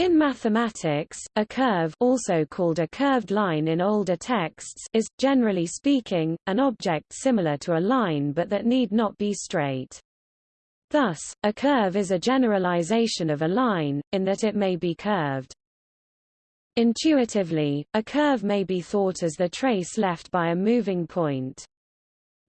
In mathematics, a curve also called a curved line in older texts is, generally speaking, an object similar to a line but that need not be straight. Thus, a curve is a generalization of a line, in that it may be curved. Intuitively, a curve may be thought as the trace left by a moving point.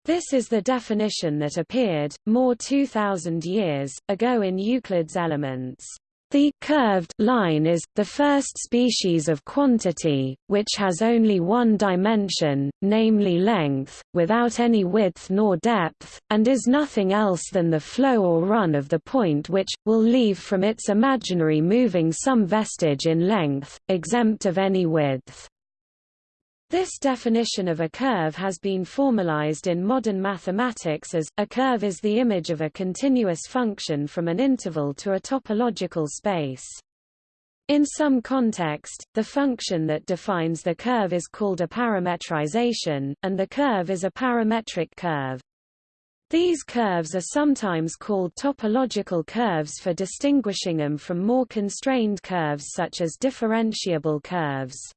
This is the definition that appeared, more 2,000 years, ago in Euclid's Elements. The curved line is, the first species of quantity, which has only one dimension, namely length, without any width nor depth, and is nothing else than the flow or run of the point which, will leave from its imaginary moving some vestige in length, exempt of any width. This definition of a curve has been formalized in modern mathematics as, a curve is the image of a continuous function from an interval to a topological space. In some context, the function that defines the curve is called a parametrization, and the curve is a parametric curve. These curves are sometimes called topological curves for distinguishing them from more constrained curves such as differentiable curves.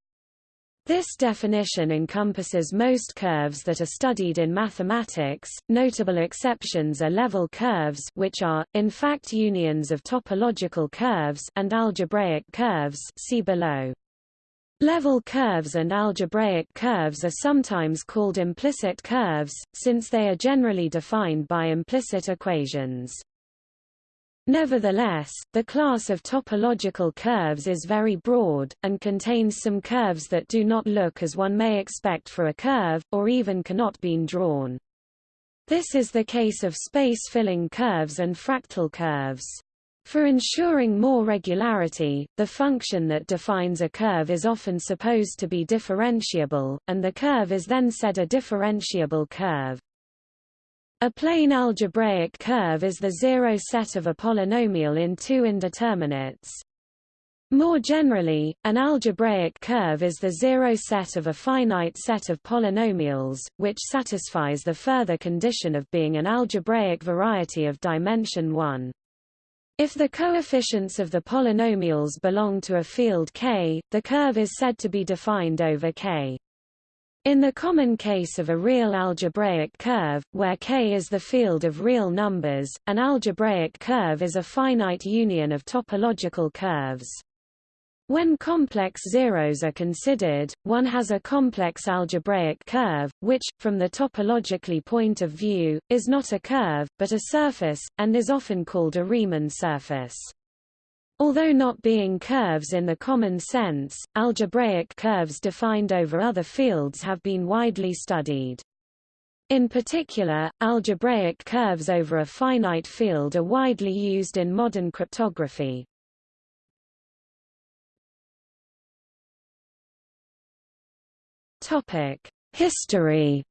This definition encompasses most curves that are studied in mathematics. Notable exceptions are level curves, which are in fact unions of topological curves, and algebraic curves, see below. Level curves and algebraic curves are sometimes called implicit curves, since they are generally defined by implicit equations. Nevertheless, the class of topological curves is very broad, and contains some curves that do not look as one may expect for a curve, or even cannot be drawn. This is the case of space-filling curves and fractal curves. For ensuring more regularity, the function that defines a curve is often supposed to be differentiable, and the curve is then said a differentiable curve. A plane algebraic curve is the zero set of a polynomial in two indeterminates. More generally, an algebraic curve is the zero set of a finite set of polynomials, which satisfies the further condition of being an algebraic variety of dimension 1. If the coefficients of the polynomials belong to a field K, the curve is said to be defined over K. In the common case of a real algebraic curve, where K is the field of real numbers, an algebraic curve is a finite union of topological curves. When complex zeros are considered, one has a complex algebraic curve, which, from the topologically point of view, is not a curve, but a surface, and is often called a Riemann surface. Although not being curves in the common sense, algebraic curves defined over other fields have been widely studied. In particular, algebraic curves over a finite field are widely used in modern cryptography. History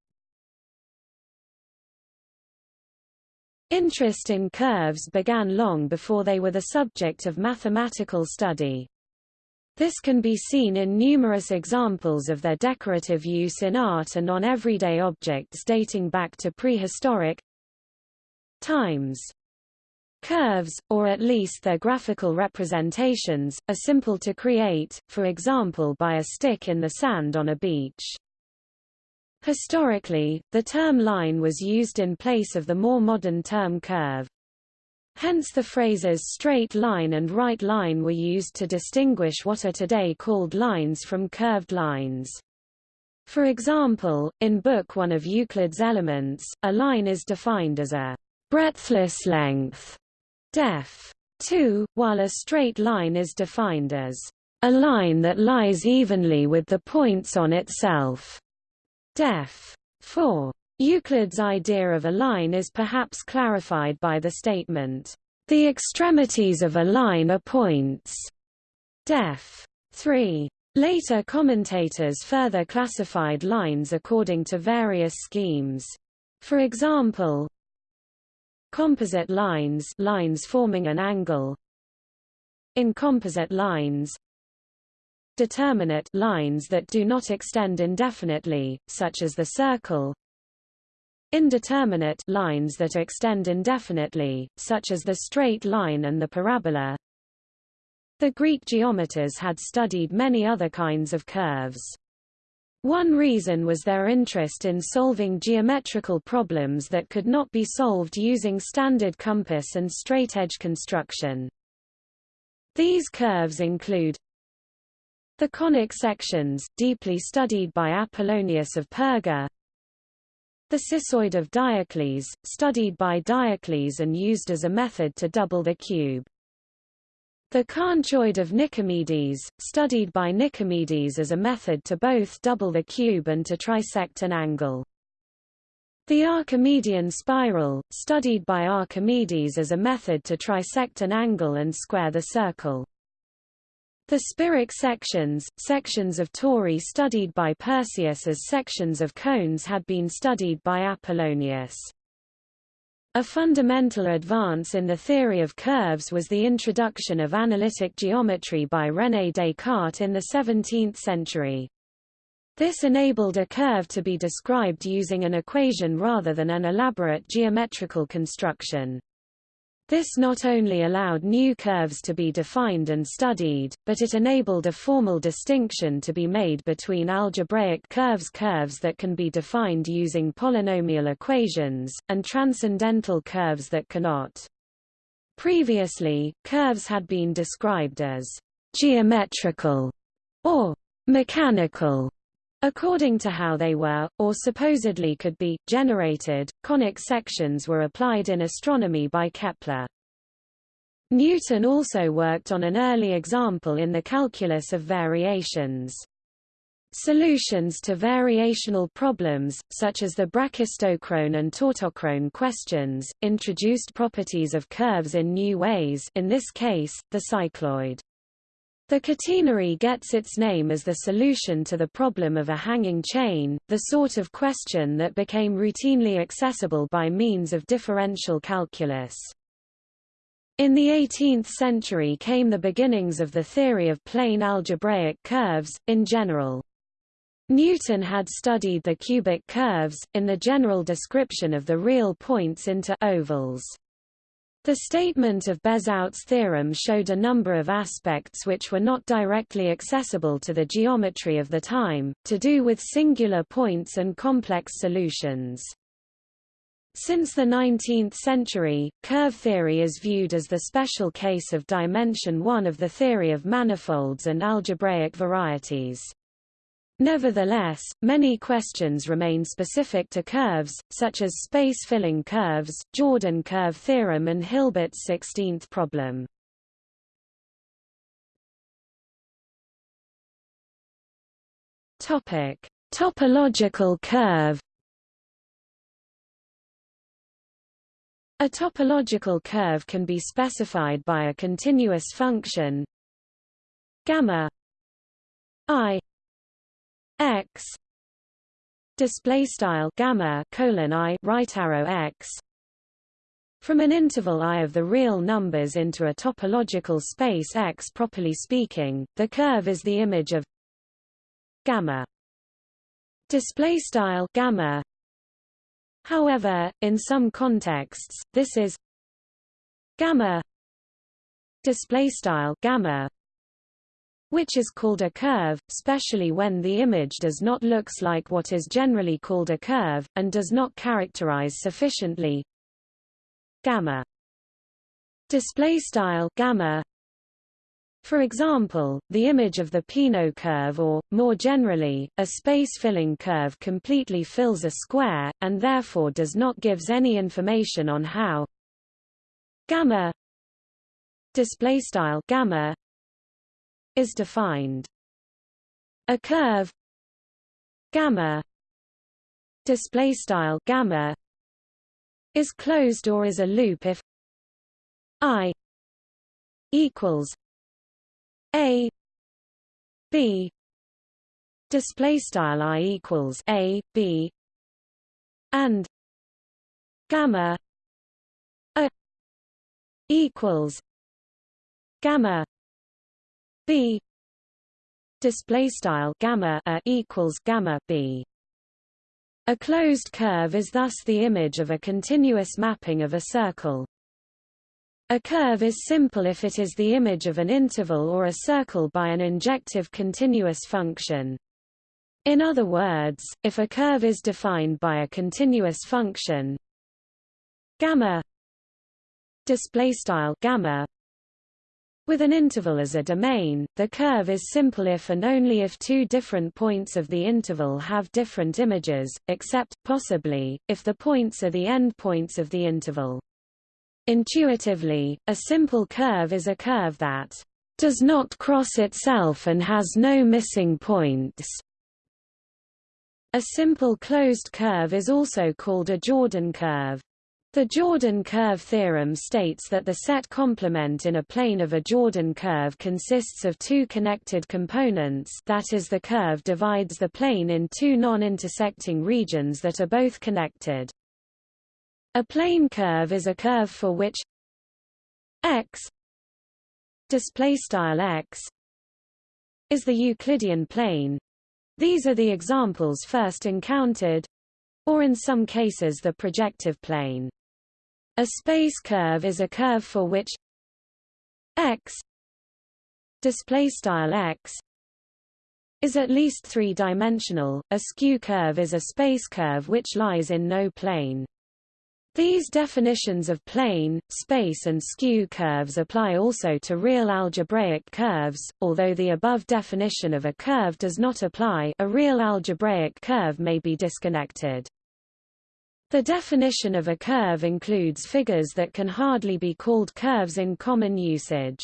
Interest in curves began long before they were the subject of mathematical study. This can be seen in numerous examples of their decorative use in art and on everyday objects dating back to prehistoric times. Curves, or at least their graphical representations, are simple to create, for example by a stick in the sand on a beach. Historically, the term line was used in place of the more modern term curve. Hence the phrases straight line and right line were used to distinguish what are today called lines from curved lines. For example, in Book 1 of Euclid's Elements, a line is defined as a breadthless length, def. 2, while a straight line is defined as a line that lies evenly with the points on itself. Def. 4. Euclid's idea of a line is perhaps clarified by the statement, "...the extremities of a line are points." Def. 3. Later commentators further classified lines according to various schemes. For example, composite lines lines forming an angle in composite lines determinate lines that do not extend indefinitely, such as the circle, indeterminate lines that extend indefinitely, such as the straight line and the parabola. The Greek geometers had studied many other kinds of curves. One reason was their interest in solving geometrical problems that could not be solved using standard compass and straightedge construction. These curves include the conic sections, deeply studied by Apollonius of Perga, the cissoid of Diocles, studied by Diocles and used as a method to double the cube. The conchoid of Nicomedes, studied by Nicomedes as a method to both double the cube and to trisect an angle. The Archimedean spiral, studied by Archimedes as a method to trisect an angle and square the circle. The Spiric sections, sections of tori studied by Perseus as sections of cones had been studied by Apollonius. A fundamental advance in the theory of curves was the introduction of analytic geometry by René Descartes in the 17th century. This enabled a curve to be described using an equation rather than an elaborate geometrical construction. This not only allowed new curves to be defined and studied, but it enabled a formal distinction to be made between algebraic curves curves that can be defined using polynomial equations, and transcendental curves that cannot. Previously, curves had been described as geometrical or mechanical According to how they were, or supposedly could be, generated, conic sections were applied in astronomy by Kepler. Newton also worked on an early example in the calculus of variations. Solutions to variational problems, such as the brachistochrone and tautochrone questions, introduced properties of curves in new ways in this case, the cycloid. The catenary gets its name as the solution to the problem of a hanging chain, the sort of question that became routinely accessible by means of differential calculus. In the 18th century came the beginnings of the theory of plane algebraic curves, in general. Newton had studied the cubic curves, in the general description of the real points into ovals. The statement of Bezout's theorem showed a number of aspects which were not directly accessible to the geometry of the time, to do with singular points and complex solutions. Since the 19th century, curve theory is viewed as the special case of dimension 1 of the theory of manifolds and algebraic varieties. Nevertheless, many questions remain specific to curves, such as space-filling curves, Jordan curve theorem and Hilbert's 16th problem. Topic: Topological curve. A topological curve can be specified by a continuous function gamma i x display style gamma colon i right arrow x from an interval i of the real numbers into a topological space X. Properly speaking, the curve is the image of gamma. Display style gamma. However, in some contexts, this is gamma. Display style gamma which is called a curve, especially when the image does not looks like what is generally called a curve, and does not characterize sufficiently. Gamma. Display style gamma. For example, the image of the Peano curve or, more generally, a space-filling curve completely fills a square, and therefore does not gives any information on how. Gamma. Displaystyle gamma is defined. A curve gamma display style gamma is closed or is a loop if i equals a b display style i equals a b and gamma a equals gamma b. Display style gamma a equals gamma b. A closed curve is thus the image of a continuous mapping of a circle. A curve is simple if it is the image of an interval or a circle by an injective continuous function. In other words, if a curve is defined by a continuous function gamma display style gamma with an interval as a domain, the curve is simple if and only if two different points of the interval have different images, except, possibly, if the points are the endpoints of the interval. Intuitively, a simple curve is a curve that does not cross itself and has no missing points. A simple closed curve is also called a Jordan curve. The Jordan curve theorem states that the set complement in a plane of a Jordan curve consists of two connected components that is the curve divides the plane in two non-intersecting regions that are both connected. A plane curve is a curve for which x x is the Euclidean plane. These are the examples first encountered or in some cases the projective plane. A space curve is a curve for which x x is at least three-dimensional. A skew curve is a space curve which lies in no plane. These definitions of plane, space and skew curves apply also to real algebraic curves, although the above definition of a curve does not apply a real algebraic curve may be disconnected. The definition of a curve includes figures that can hardly be called curves in common usage.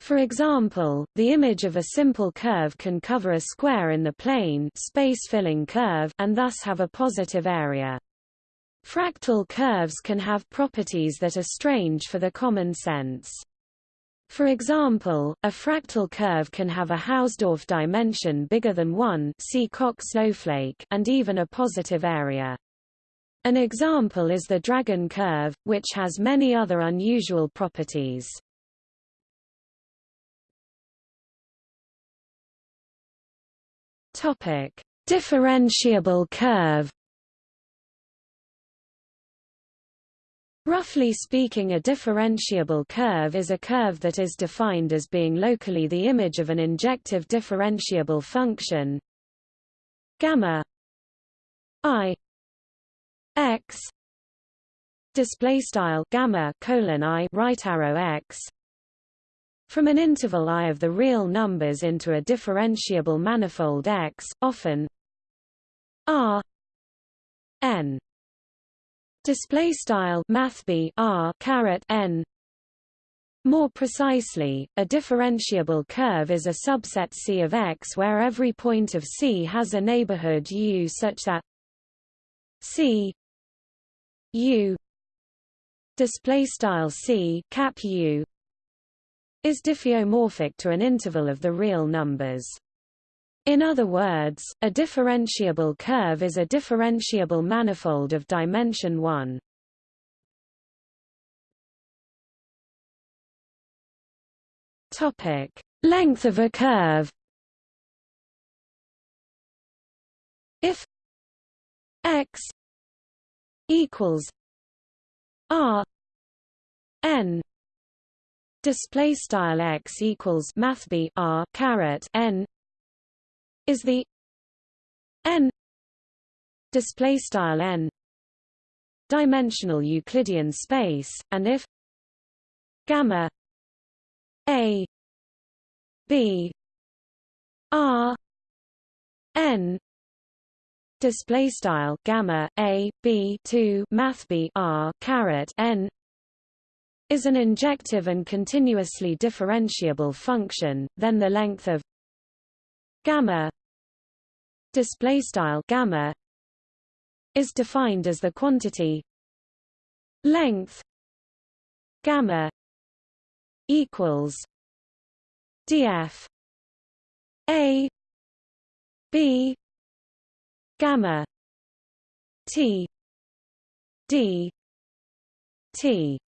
For example, the image of a simple curve can cover a square in the plane space-filling curve and thus have a positive area. Fractal curves can have properties that are strange for the common sense. For example, a fractal curve can have a Hausdorff dimension bigger than 1 see Koch snowflake and even a positive area. An example is the dragon curve, which has many other unusual properties. Topic: Differentiable curve Roughly speaking a differentiable curve is a curve that is defined as being locally the image of an injective differentiable function gamma i x display style gamma colon i right arrow x from an interval i of the real numbers into a differentiable manifold x often r n. Display style math r caret n. More precisely, a differentiable curve is a subset C of X where every point of C has a neighborhood U such that C U display style C cap U is diffeomorphic to an interval of the real numbers. In other words, a differentiable curve is a differentiable manifold of dimension 1. Topic: Length of a curve. If x equals r n display style x equals math r caret n is the n display style n dimensional Euclidean space, and if gamma a b r n display style gamma a b 2 math b r caret n is an injective and continuously differentiable function then the length of gamma display style gamma is defined as the quantity length gamma equals df a b gamma. T. D. T.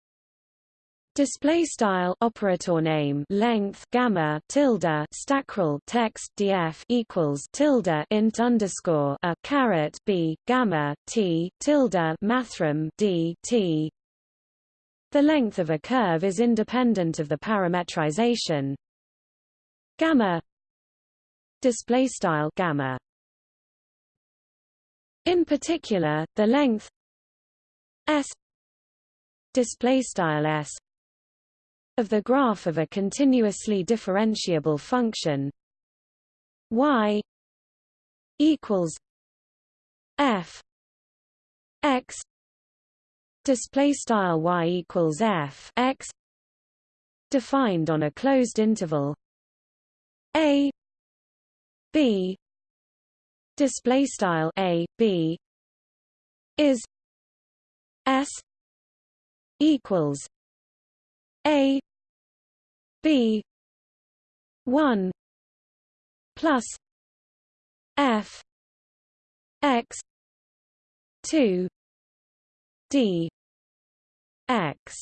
Display style operator name length gamma tilde stackrel text df equals tilde int underscore a caret b gamma t tilde mathrm d t. The length of a curve is independent of the parametrization. Gamma. Display style gamma in particular the length s display style s of the graph of a continuously differentiable function y equals f x display style y equals f x defined on a closed interval a b display style a b is s equals a b 1 plus f x 2 d x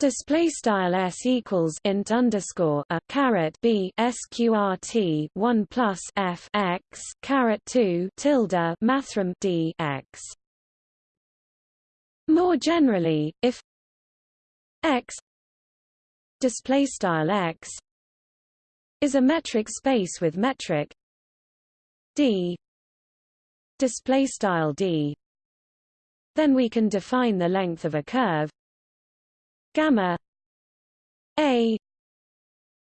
Display style s equals int underscore a caret b sqrt one plus f x caret two tilde mathrm d x. More generally, if x display style x is a metric space with metric d display style d then we can define the length of a curve gamma a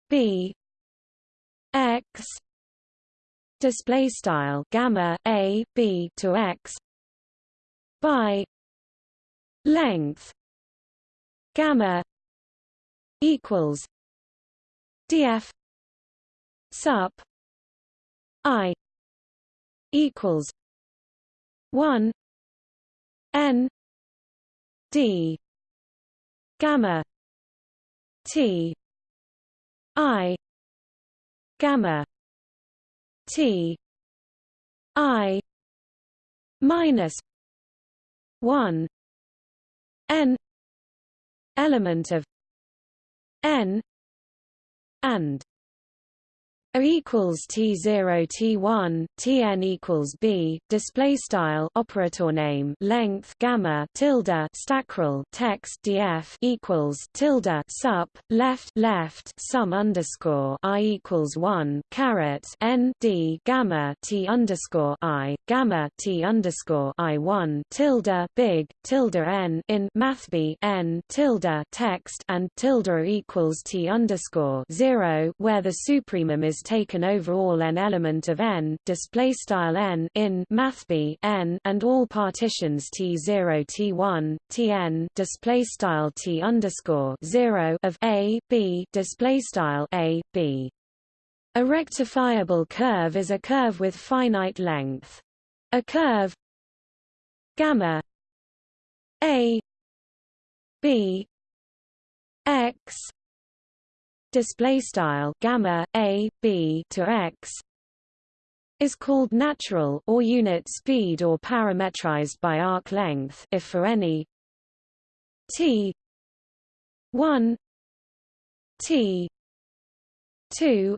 b x display style gamma a b to x by length gamma equals df sup i equals 1 n d gamma t i gamma t i minus 1 n element of n and a equals T0 T1 Tn equals B display style operator name length gamma tilde stackrel text df equals tilde sup left left sum underscore i equals 1 caret n d gamma t underscore i gamma t underscore i 1 tilde big tilde n in mathb n tilde text and tilde equals t underscore 0 where the supremum is taken over all n element of n display style n in mathb n and all partitions t0 t1 tn display style t underscore 0 of a b display style a b. A rectifiable curve is a curve with finite length. A curve gamma a b x display style gamma a b to x is called natural or unit speed or parametrized by arc length if for any t 1 t 2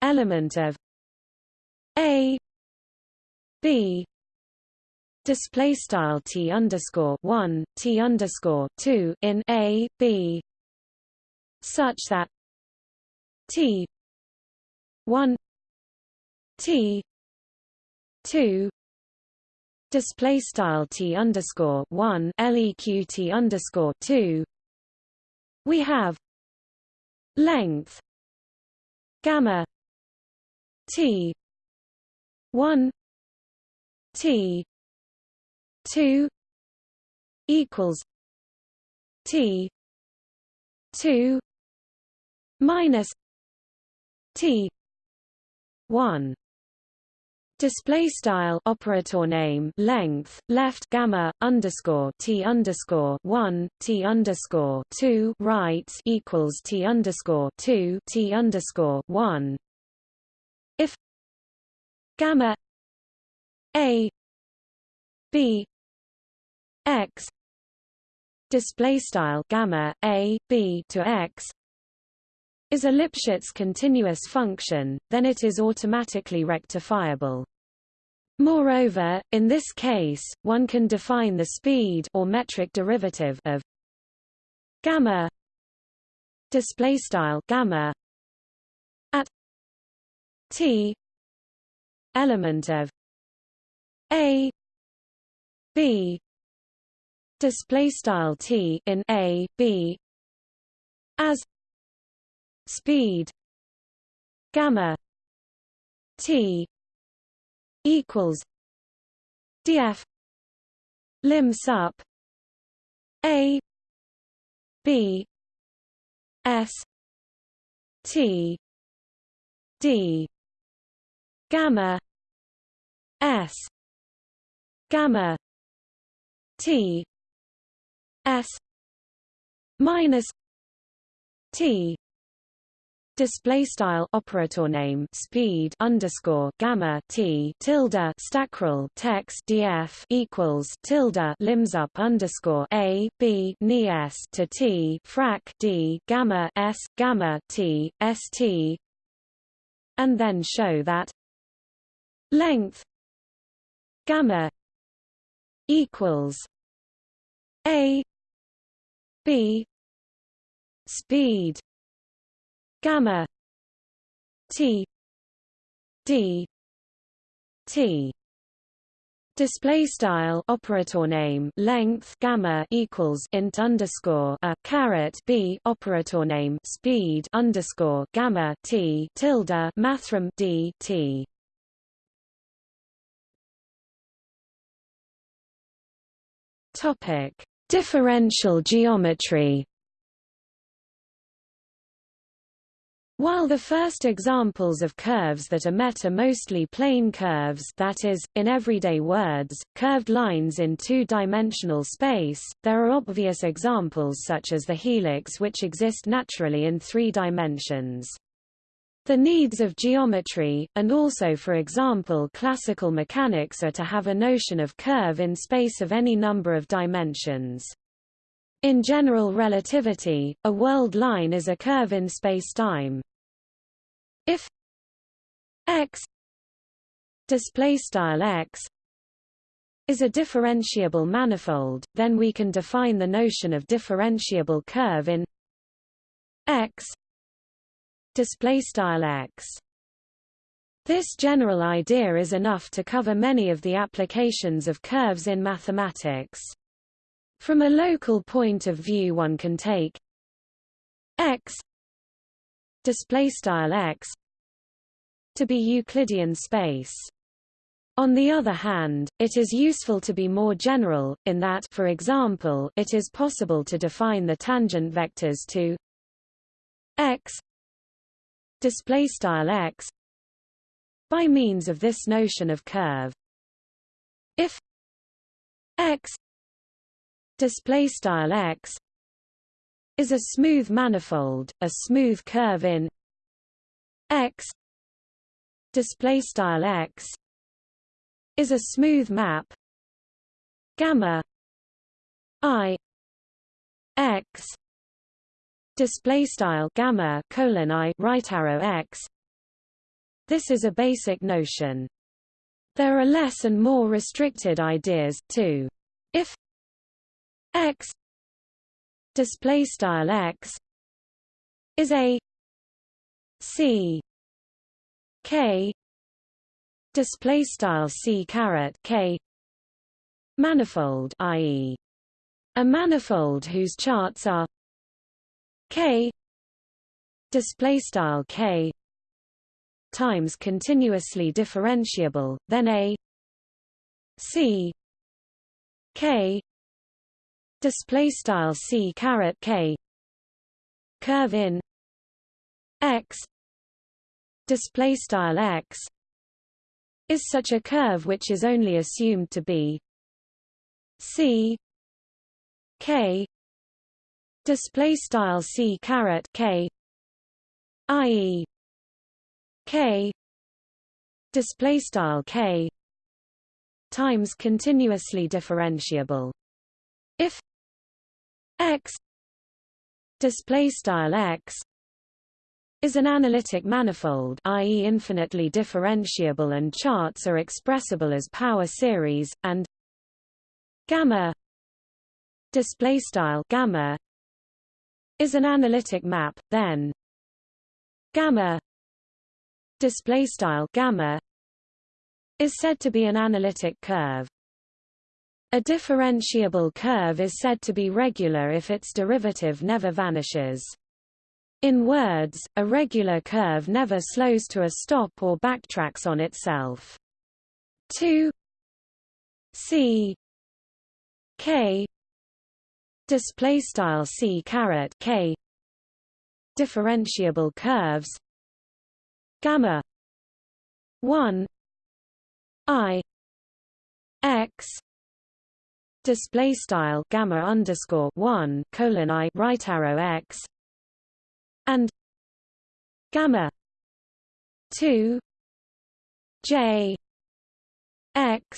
element of a b display style t underscore 1 t underscore 2 in a b such that T one T two display style T underscore one LEQ T underscore two we have length gamma T one T two equals T two minus T one Display style operator name length left gamma underscore t underscore one t underscore two right equals t underscore two t underscore one. If gamma a b x display style gamma a b to x is a Lipschitz continuous function, then it is automatically rectifiable. Moreover, in this case, one can define the speed or metric derivative of gamma display style gamma at t element of a b display style t in a b as speed gamma t equals df lim sup a b s t d gamma s gamma t s minus t Display style operator name speed underscore gamma t tilde stackrel text df equals tilde limsup underscore a b ni s to t frac d gamma s gamma t st, and then show that length gamma equals a b speed gamma t d t Display style operator name length gamma equals int underscore a caret b operator name speed underscore gamma t tilde mathrm d t. Topic: Differential geometry. While the first examples of curves that are met are mostly plane curves that is, in everyday words, curved lines in two-dimensional space, there are obvious examples such as the helix which exist naturally in three dimensions. The needs of geometry, and also for example classical mechanics are to have a notion of curve in space of any number of dimensions. In general relativity, a world line is a curve in spacetime. If x x is a differentiable manifold, then we can define the notion of differentiable curve in x x. This general idea is enough to cover many of the applications of curves in mathematics. From a local point of view one can take x display style x to be Euclidean space. On the other hand, it is useful to be more general, in that for example, it is possible to define the tangent vectors to x display style x by means of this notion of curve. If x display style x is a smooth manifold, a smooth curve in x display style x is a smooth map gamma i x display style gamma colon i right arrow x. This is a basic notion. There are less and more restricted ideas too. If x display style x is a c k display style c caret k manifold i.e. a manifold whose charts are k display style k times continuously differentiable then a c k display style c caret k. Curve in. X. Display style x. Is such a curve which is only assumed to be c. K. Display style c caret k. I.e. k. Display style k. Times continuously differentiable. If x display style x is an analytic manifold i.e. infinitely differentiable and charts are expressible as power series, and gamma display style gamma is an analytic map then gamma display style gamma is said to be an analytic curve a differentiable curve is said to be regular if its derivative never vanishes. In words a regular curve never slows to a stop or backtracks on itself. 2 c k display style c caret k differentiable curves gamma 1 i x display style gamma underscore 1 colon i right arrow x and gamma 2 j x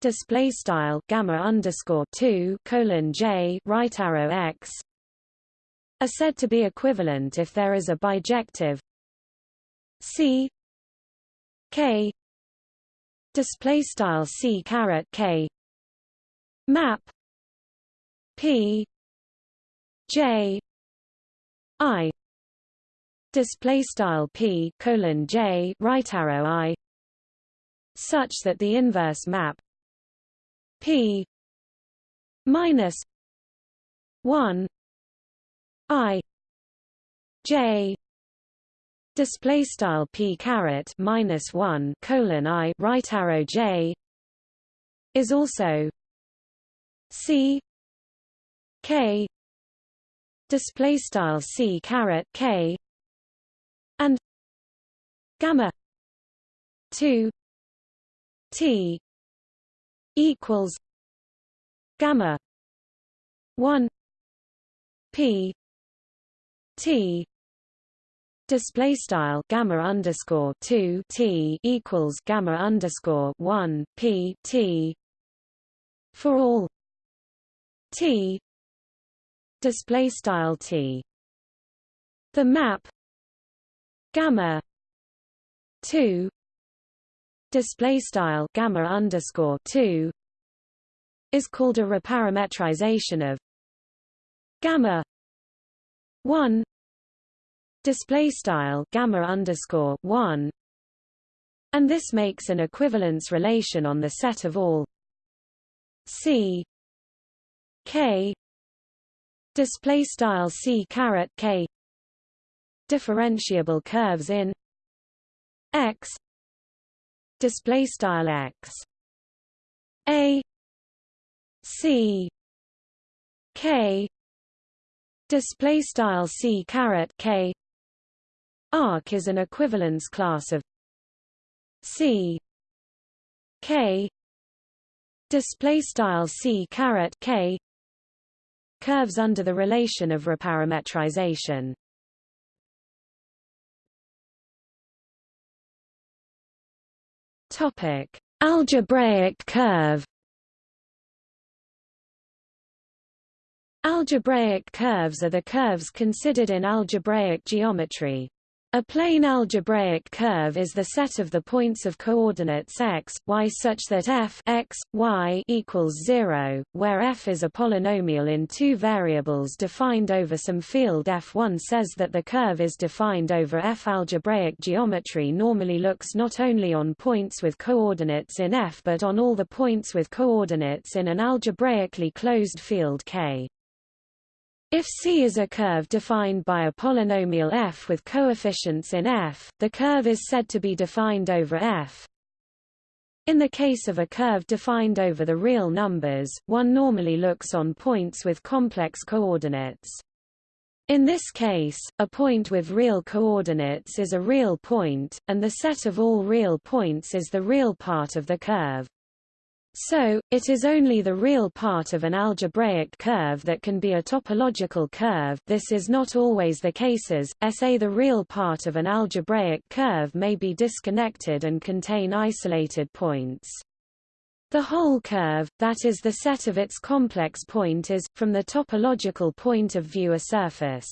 display style gamma underscore 2 colon j right arrow x are said to be equivalent if there is a bijective c k display style c caret k map. P. J. I. Display style p colon j right arrow i. Such that the inverse map. P. Minus one I J. Display style P caret minus one colon I right arrow J. Is also C K display style C caret K and gamma 2 T equals gamma 1 p t display style gamma underscore 2 t equals gamma underscore 1 p t for all t. Display style t. The map. Gamma. 2 display style gamma underscore 2 is called a reparametrization of gamma 1 display style gamma underscore 1 and this makes an equivalence relation on the set of all. C k. Display style c caret k. Differentiable curves in x. Display style x. A. C. K. Display style c caret k. Arc is an equivalence class of c. K. Display style c caret k curves under the relation of reparametrization Topic: Algebraic curve. Algebraic curves are the curves considered in algebraic geometry. A plane algebraic curve is the set of the points of coordinates x, y such that f x, y equals 0, where f is a polynomial in two variables defined over some field f1 says that the curve is defined over f. Algebraic geometry normally looks not only on points with coordinates in f but on all the points with coordinates in an algebraically closed field K. If C is a curve defined by a polynomial f with coefficients in f, the curve is said to be defined over f. In the case of a curve defined over the real numbers, one normally looks on points with complex coordinates. In this case, a point with real coordinates is a real point, and the set of all real points is the real part of the curve. So, it is only the real part of an algebraic curve that can be a topological curve this is not always the cases, SA the real part of an algebraic curve may be disconnected and contain isolated points. The whole curve, that is the set of its complex point is, from the topological point of view a surface.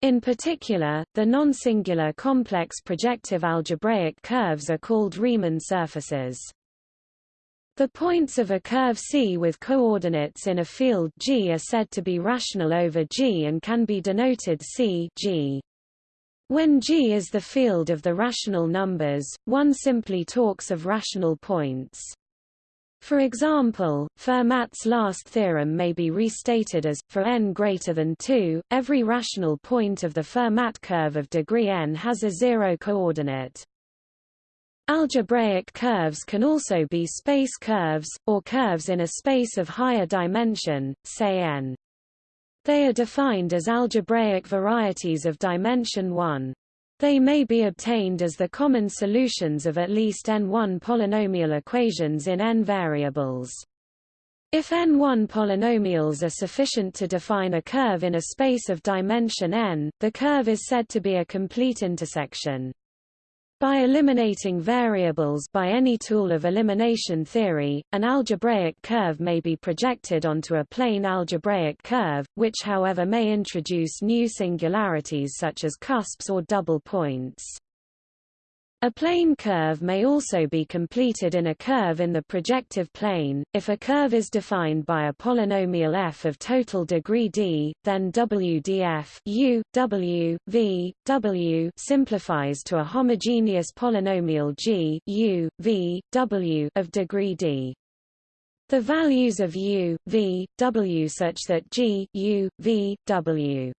In particular, the non-singular complex projective algebraic curves are called Riemann surfaces. The points of a curve C with coordinates in a field G are said to be rational over G and can be denoted C G. When G is the field of the rational numbers, one simply talks of rational points. For example, Fermat's last theorem may be restated as, for n greater than 2, every rational point of the Fermat curve of degree n has a zero coordinate. Algebraic curves can also be space curves, or curves in a space of higher dimension, say n. They are defined as algebraic varieties of dimension 1. They may be obtained as the common solutions of at least n1 polynomial equations in n variables. If n1 polynomials are sufficient to define a curve in a space of dimension n, the curve is said to be a complete intersection. By eliminating variables by any tool of elimination theory, an algebraic curve may be projected onto a plane algebraic curve, which however may introduce new singularities such as cusps or double points. A plane curve may also be completed in a curve in the projective plane. If a curve is defined by a polynomial f of total degree d, then WDF u, w, v, w simplifies to a homogeneous polynomial g u, v, w of degree d. The values of u, v, w such that g u, v, w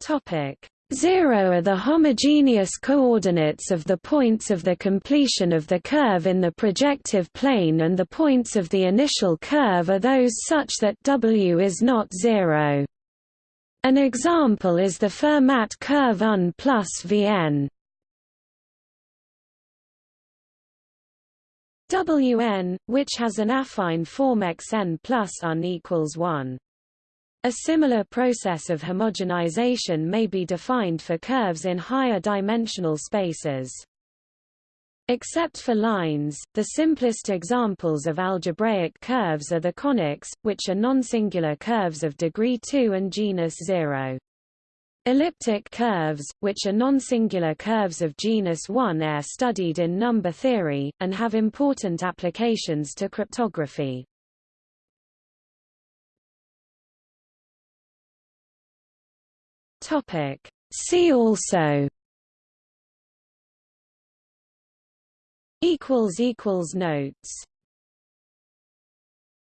Topic 0 are the homogeneous coordinates of the points of the completion of the curve in the projective plane and the points of the initial curve are those such that W is not zero. An example is the Fermat curve Un plus Vn. Wn, which has an affine form xn plus Un equals 1. A similar process of homogenization may be defined for curves in higher dimensional spaces. Except for lines, the simplest examples of algebraic curves are the conics, which are non-singular curves of degree 2 and genus 0. Elliptic curves, which are non-singular curves of genus 1 are studied in number theory, and have important applications to cryptography. Topic. See also equals equals notes